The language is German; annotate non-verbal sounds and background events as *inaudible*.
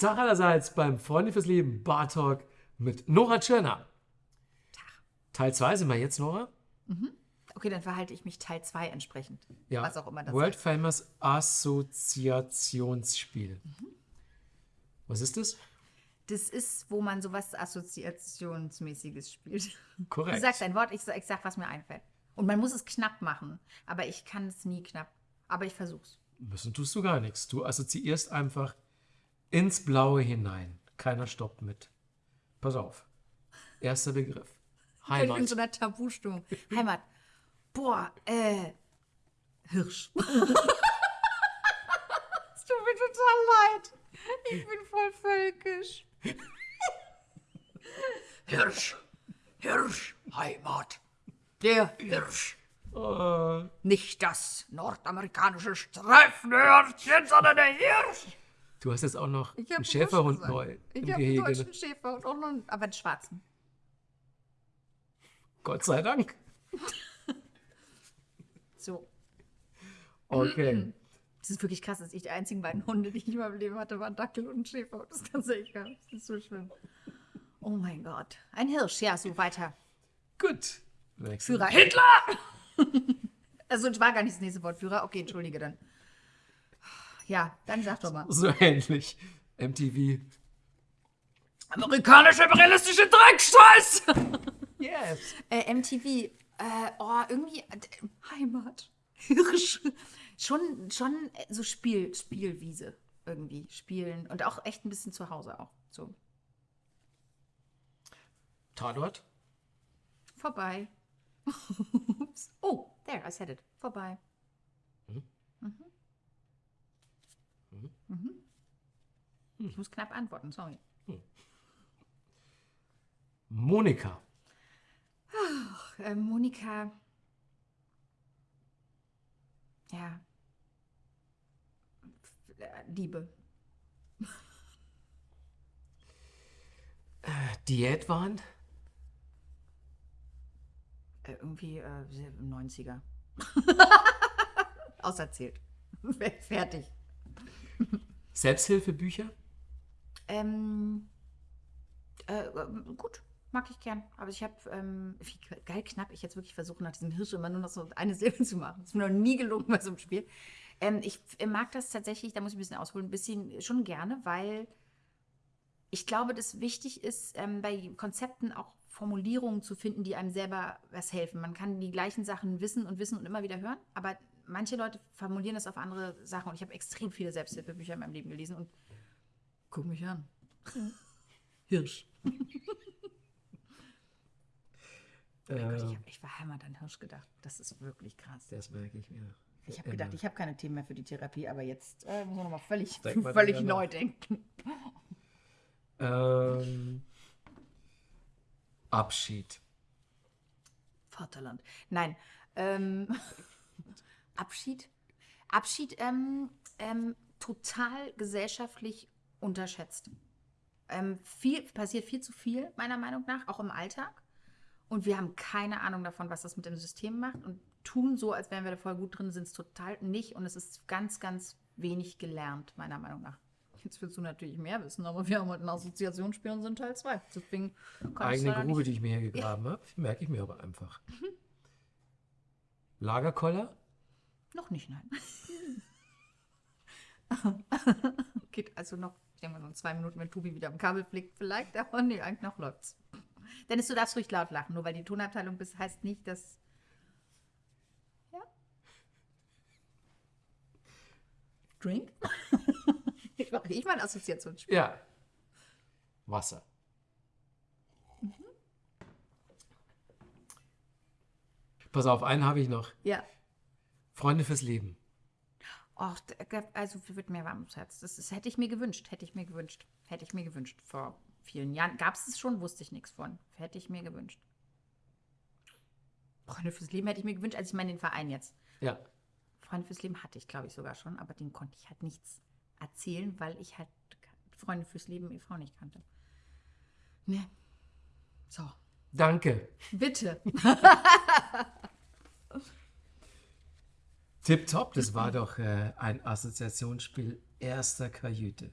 Tag allerseits beim Freunde fürs Leben Bar Talk mit Nora Tschirner. Tag. Teil 2 sind wir jetzt, Nora? Okay, dann verhalte ich mich Teil 2 entsprechend. Ja. Was auch immer das World ist. Famous Assoziationsspiel. Was ist das? Das ist, wo man sowas Assoziationsmäßiges spielt. Korrekt. Du sagst ein Wort, ich sag, ich sag, was mir einfällt. Und man muss es knapp machen. Aber ich kann es nie knapp. Aber ich versuch's. Müssen tust du gar nichts. Du assoziierst einfach ins Blaue hinein. Keiner stoppt mit. Pass auf. Erster Begriff. Ich bin in Heimat. so einer Tabustimmung. Heimat. Boah, äh, Hirsch. *laughs* es tut mir total leid. Ich bin voll völkisch. Hirsch. Hirsch. Heimat. Der Hirsch. Oh, Nicht das nordamerikanische Streifenhörnchen, sondern der Hirsch. Du hast jetzt auch noch Ich hab einen Schäferhund neu gesagt. im Ich habe einen Gehege. deutschen Schäfer und auch noch einen, aber einen schwarzen. Gott sei Dank. *laughs* So. Okay. Das ist wirklich krass, dass ich die einzigen beiden Hunde, die ich in meinem Leben hatte, waren Dackel und ein Schäfer. Das ist ganz egal. Das ist so schlimm. Oh mein Gott. Ein Hirsch, ja, so weiter. Gut. Führer Hitler! *laughs* also, es war gar nicht das nächste Wort. Führer, okay, entschuldige dann. Ja, dann sag doch mal. So ähnlich. MTV. Amerikanische imperialistische Dreckscheiß! Yes. äh, MTV, äh, oh, irgendwie, äh, Heimat. Hirsch. Schon, schon äh, so Spiel, Spielwiese irgendwie. Spielen und auch echt ein bisschen zu Hause auch. So. Tatort. Vorbei. *laughs* Oh, there, I said it. Vorbei. Mhm. Mhm. Ich muss knapp antworten, sorry. Monika. Äh, Monika. Ja. F- äh, Liebe. Diätwahn. Äh, irgendwie äh, 90er. *laughs* Auserzählt. *laughs* Fertig. Selbsthilfebücher. Ähm, äh, äh, gut, mag ich gern. Aber ich habe, ähm, wie geil knapp ich jetzt wirklich versuche, nach diesem Hirsch immer nur noch so eine Silbe *laughs* zu machen. Das ist mir noch nie gelungen bei so einem Spiel. Ähm, ich f- mag das tatsächlich, da muss ich ein bisschen ausholen, ein bisschen schon gerne, weil ich glaube, dass wichtig ist, ähm, bei Konzepten auch Formulierungen zu finden, die einem selber was helfen. Man kann die gleichen Sachen wissen und wissen und immer wieder hören, aber manche Leute formulieren das auf andere Sachen. Und ich habe extrem viele Selbsthilfebücher in meinem Leben gelesen und guck mich an. *laughs* Hirsch. Oh Gott, ich, Äh, hab, ich war Heimat an Hirsch gedacht. Das ist wirklich krass. das merke ich mir. Ich habe gedacht, ich habe keine Themen mehr für die Therapie, aber jetzt äh, müssen wir nochmal völlig, *laughs* völlig neu nach. denken. Ähm, Abschied. Vaterland. Nein. Ähm, *laughs* Abschied. Abschied ähm, ähm, total gesellschaftlich unterschätzt. Ähm, viel, passiert viel zu viel, meiner Meinung nach, auch im Alltag. Und wir haben keine Ahnung davon, was das mit dem System macht und tun so, als wären wir da voll gut drin, sind es total nicht. Und es ist ganz, ganz wenig gelernt, meiner Meinung nach. Jetzt willst du natürlich mehr wissen, aber wir haben heute ein Assoziationsspiel und sind Teil 2. Deswegen Eigene Grube, die ich mir hier gegraben habe. Merke ich mir aber einfach. *laughs* Lagerkoller. Noch nicht, nein. *laughs* Geht also noch, ich denke mal, noch zwei Minuten, wenn Tobi wieder am Kabel flickt, vielleicht, aber nee, eigentlich noch läuft's. Dennis, du darfst ruhig laut lachen, nur weil die Tonabteilung bist, heißt nicht, dass. Ja? Drink? ich mache ich mal ein Assoziationsspiel. Ja. Wasser. Pass auf, einen habe ich noch. Ja. Freunde fürs Leben. Och, d- also wird mir warm ums Herz. Das, ist, hätte ich mir gewünscht, hätte ich mir gewünscht. Hätte ich mir gewünscht. Vor vielen Jahren gab es es schon, wusste ich nichts von. Hätte ich mir gewünscht. Freunde fürs Leben hätte ich mir gewünscht, als ich meine den Verein jetzt. Ja. Freunde fürs Leben hatte ich, glaube ich, sogar schon, aber den konnte ich halt nichts erzählen, weil ich halt Freunde fürs Leben e.V. nicht kannte. Ne. So. Danke. Bitte. *laughs* Tipptopp, das war doch äh, ein Assoziationsspiel erster Kajüte.